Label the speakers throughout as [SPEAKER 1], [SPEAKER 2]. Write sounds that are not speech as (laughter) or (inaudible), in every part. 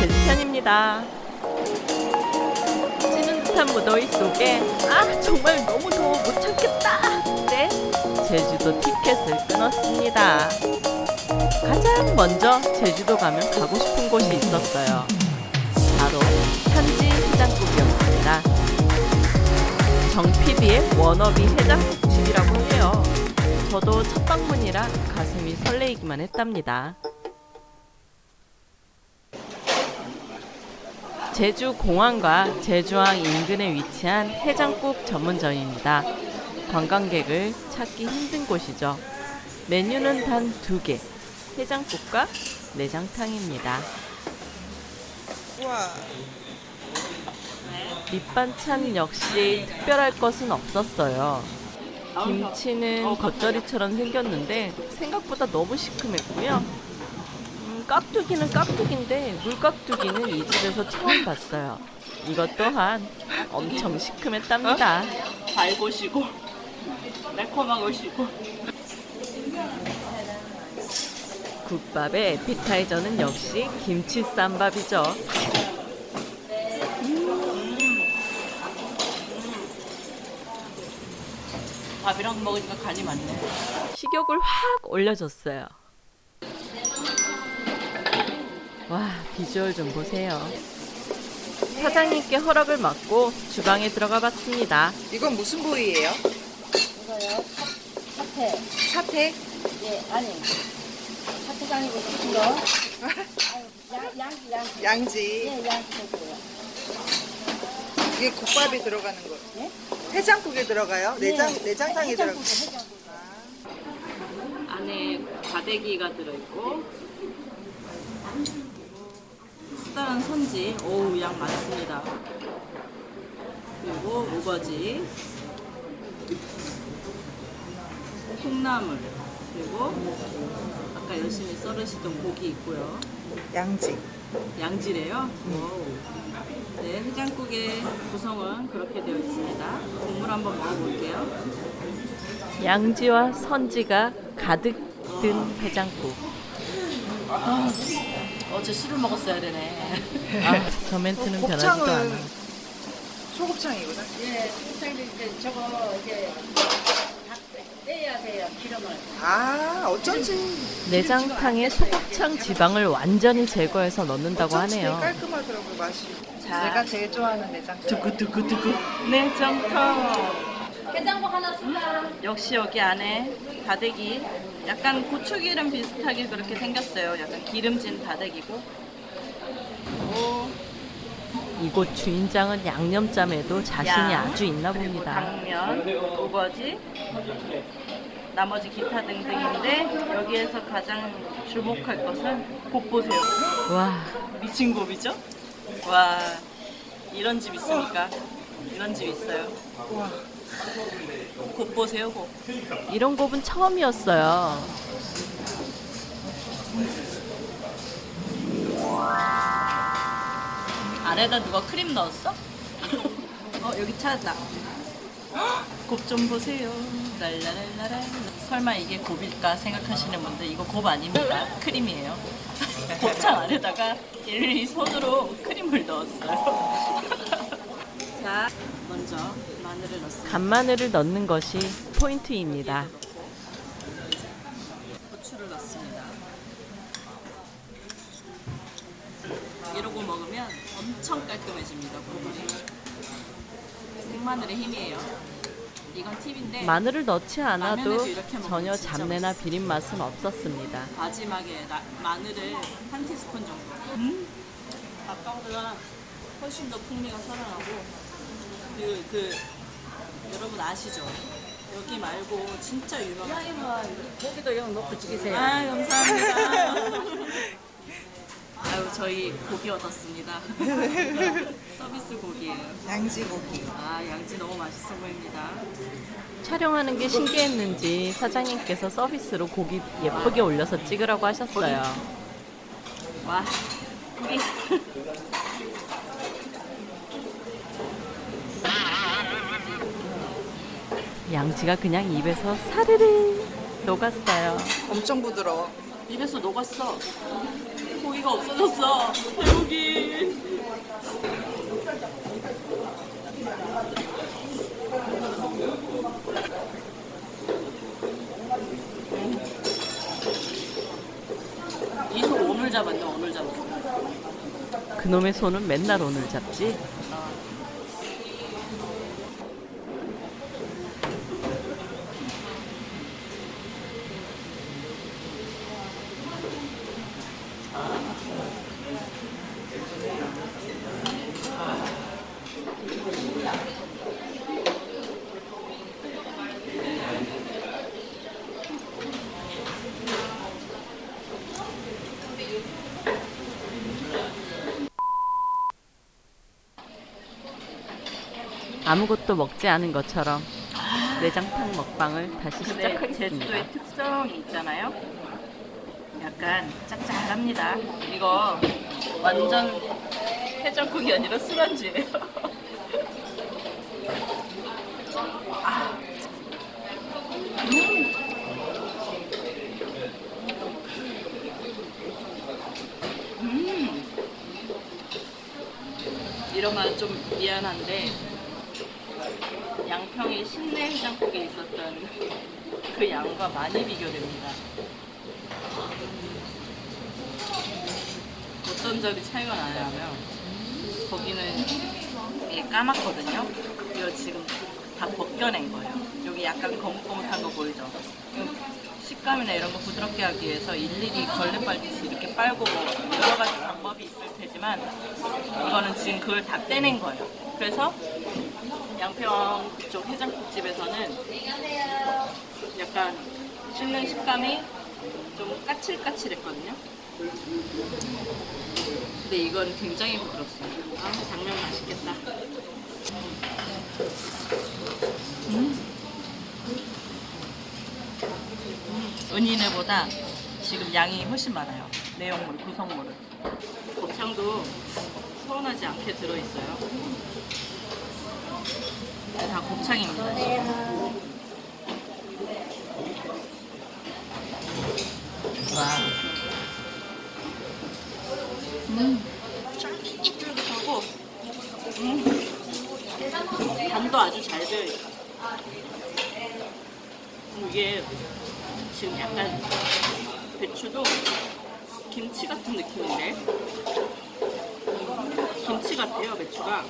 [SPEAKER 1] 제주편입니다. 찌는 듯한 무더위 속에 아 정말 너무 더워 못 참겠다. 네 제주도 티켓을 끊었습니다. 가장 먼저 제주도 가면 가고 싶은 곳이 있었어요. 바로 현지 해장국이었습니다. 정 PD의 워너비 해장국 집이라고 해요. 저도 첫 방문이라 가슴이 설레이기만 했답니다. 제주 공항과 제주항 인근에 위치한 해장국 전문점입니다. 관광객을 찾기 힘든 곳이죠. 메뉴는 단 두 개. 해장국과 내장탕입니다.
[SPEAKER 2] 우와.
[SPEAKER 1] 밑반찬 역시 특별할 것은 없었어요. 김치는 겉절이처럼 생겼는데 생각보다 너무 시큼했고요. 음, 깍두기는 깍두기인데 물깍두기는 이 집에서 처음 봤어요. 이것 또한 엄청 시큼했답니다.
[SPEAKER 3] 달고 시고 매콤하고 시고
[SPEAKER 1] 국밥의 에피타이저는 역시 김치 쌈밥이죠.
[SPEAKER 3] 밥이랑 먹으니까 간이 맞네
[SPEAKER 1] 식욕을 확 올려줬어요. 와, 비주얼 좀 보세요. 사장님께 허락을 받고 주방에 들어가 봤습니다.
[SPEAKER 2] 이건 무슨 부위예요?
[SPEAKER 4] 이거요. 사 태.
[SPEAKER 2] 사태?
[SPEAKER 4] 예, 아니. 사태가 아니고 무슨 거? 아유, 양, 양지, 양지.
[SPEAKER 2] 양지.
[SPEAKER 4] 예, 양지.
[SPEAKER 2] 이게 국밥이 들어가는 거.
[SPEAKER 4] 예?
[SPEAKER 2] 해장국에 들어가요? 내장 내장탕에 들어가.
[SPEAKER 4] 해장국에, 해장국에.
[SPEAKER 3] 안에 과대기가 들어있고 특별한 선지 오우 양 많습니다 그리고 우거지 콩나물 그리고 아까 열심히 썰으시던 고기 있고요
[SPEAKER 2] 양지.
[SPEAKER 3] 양지래요. 오우. 네, 해장국의 구성은 그렇게 되어 있습니다. 국물 한번 먹어볼게요.
[SPEAKER 1] 양지와 선지가 가득 든 해장국.
[SPEAKER 3] 어제 술을 먹었어야 되네.
[SPEAKER 1] 아, 저 멘트는 변하지도 않아.
[SPEAKER 2] 곱창은 소곱창이구나.
[SPEAKER 4] 예, 선생님 이제 저거 이제 다 빼야 돼요, 기름을.
[SPEAKER 2] 아 어쩐지.
[SPEAKER 1] 내장탕에 소곱창 지방을 완전히 제거해서 넣는다고
[SPEAKER 2] 어쩐지
[SPEAKER 1] 하네요.
[SPEAKER 2] 깔끔하더라고 맛이.
[SPEAKER 3] 자.
[SPEAKER 2] 내가 제일 좋아하는 내장탕.
[SPEAKER 3] 두구두구두구. 내장탕.
[SPEAKER 4] 해장국 하나 쓸까?
[SPEAKER 3] 역시 여기 안에 다대기. 약간 고추기름 비슷하게 그렇게 생겼어요. 약간 기름진 다대기고.
[SPEAKER 1] 이곳 주인장은 양념짬에도 자신이
[SPEAKER 3] 양,
[SPEAKER 1] 아주 있나 봅니다.
[SPEAKER 3] 당면, 우거지, 나머지 기타 등등인데 여기에서 가장 주목할 것은 곱 보세요.
[SPEAKER 1] 와,
[SPEAKER 3] 미친 곱이죠? 와 이런 집 있습니까? 이런 집 있어요.
[SPEAKER 2] 우와.
[SPEAKER 3] 곱 보세요 곱.
[SPEAKER 1] 이런 곱은 처음이었어요.
[SPEAKER 3] 안에다 누가 크림 넣었어? (laughs) 어 여기 찾았다. 곱 좀 보세요. 랄라랄라라. 설마 이게 곱일까 생각하시는 분들 이거 곱 아닙니다. 크림이에요. (laughs) 곱창 안에다가 일일이 손으로 크림을 넣었어요. (laughs) 자 먼저 마늘을 넣습니다.
[SPEAKER 1] 간마늘을 넣는 것이 포인트입니다.
[SPEAKER 3] 고추를 넣습니다. 이러고 먹으면 엄청 깔끔해집니다. 국물이. 생마늘의 힘이에요. 이건 팁인데
[SPEAKER 1] 마늘을 넣지 않아도 전혀 잡내나. 비린 맛은 없었습니다.
[SPEAKER 3] 마지막에 라- 마늘을 한 티스푼 정도. 음? 아까보다 훨씬 더 풍미가 살아나고 그, 그 여러분 아시죠? 여기 말고 진짜 유명한
[SPEAKER 4] 고기도 영 넣고 찍으세요.
[SPEAKER 3] 아 감사합니다. 아유 저희 고기 얻었습니다. 서비스 고기예요.
[SPEAKER 2] 양지 고기.
[SPEAKER 3] 아 양지 너무 맛있어 보입니다.
[SPEAKER 1] 촬영하는 게 신기했는지 사장님께서 서비스로 고기 예쁘게 올려서 찍으라고 하셨어요.
[SPEAKER 3] 와 고기.
[SPEAKER 1] 양지가 그냥 입에서 사르르 녹았어요.
[SPEAKER 2] 엄청 부드러워.
[SPEAKER 3] 입에서 녹았어. 고기 돼지고기가 없어졌어. 돼지고기. 이소 오늘 잡았네 오늘 잡았어.
[SPEAKER 1] 그놈의 손은 맨날 오늘 잡지. 아무것도 먹지 않은 것처럼 내장탕 먹방을 다시
[SPEAKER 3] 근데
[SPEAKER 1] 시작하겠습니다.
[SPEAKER 3] 제주도의 특성이 있잖아요. 약간 짭짤합니다. 이거 완전 해장국이 아니라 술안주예요. (laughs) 아. 음. 음. 이러면 좀 미안한데 양평의 신내 해장국에 있었던 그 양과 많이 비교됩니다. 어떤 점이 차이가 나냐면 거기는 이게 까맣거든요. 이거 지금 다 벗겨낸 거예요. 여기 약간 거뭇거뭇한 거 보이죠? 식감이나 이런 거 부드럽게 하기 위해서 일일이 걸레 빨듯이 이렇게 빨고 뭐 여러 가지 방법이 있을 테지만 이거는 지금 그걸 다 떼낸 거예요. 그래서 양평 그쪽 해장국집에서는 약간 씹는 식감이 좀 까칠까칠했거든요. 근데 이건 굉장히 부드럽어요. 아, 당면 맛있겠다. 음. 음, 은인회보다 지금 양이 훨씬 많아요. 내용물, 구성물은. 곱창도 서운하지 않게 들어있어요. 다 곱창입니다. 지금. 와. 음. 쫄깃쫄깃하고, 음. 간도 아주 잘 되어 있어. 음, 이게 지금 약간 배추도 김치 같은 느낌인데 김치 같아요 배추가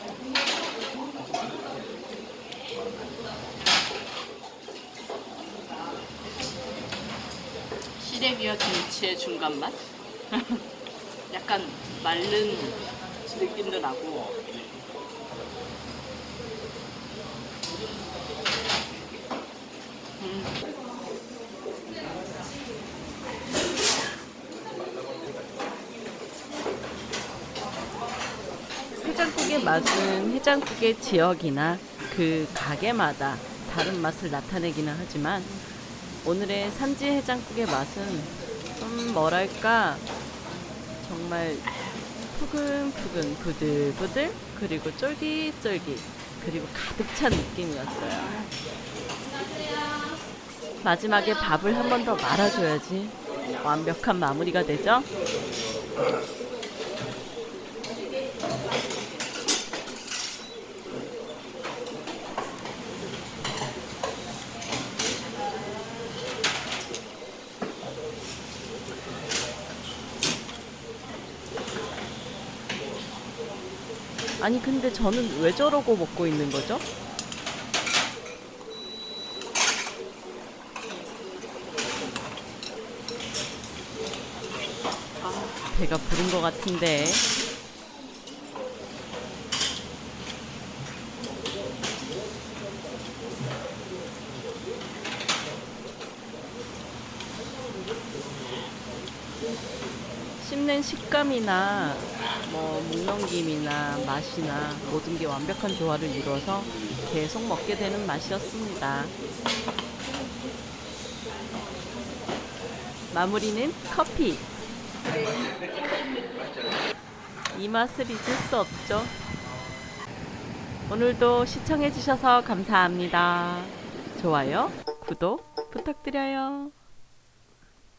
[SPEAKER 3] 시래기와 김치의 중간 맛? (laughs) 약간 마른 느낌도 나고 음.
[SPEAKER 1] 해장국의 맛은 해장국의 지역이나 그 가게마다 다른 맛을 나타내기는 하지만 오늘의 산지 해장국의 맛은 좀 뭐랄까 정말 푸근푸근 부들부들 그리고 쫄깃쫄깃 그리고 가득 찬 느낌이었어요. 마지막에 밥을 한 번 더 말아줘야지 완벽한 마무리가 되죠. 아니 근데 저는 왜 저러고 먹고 있는 거죠? 아, 배가 부른 것 같은데 씹는 식감이나 뭐 묵넘김이나 맛이나 모든 게 완벽한 조화를 이루어서 계속 먹게 되는 맛이었습니다. 마무리는 커피. 이 맛을 잊을 수 없죠. 오늘도 시청해주셔서 감사합니다. 좋아요, 구독 부탁드려요.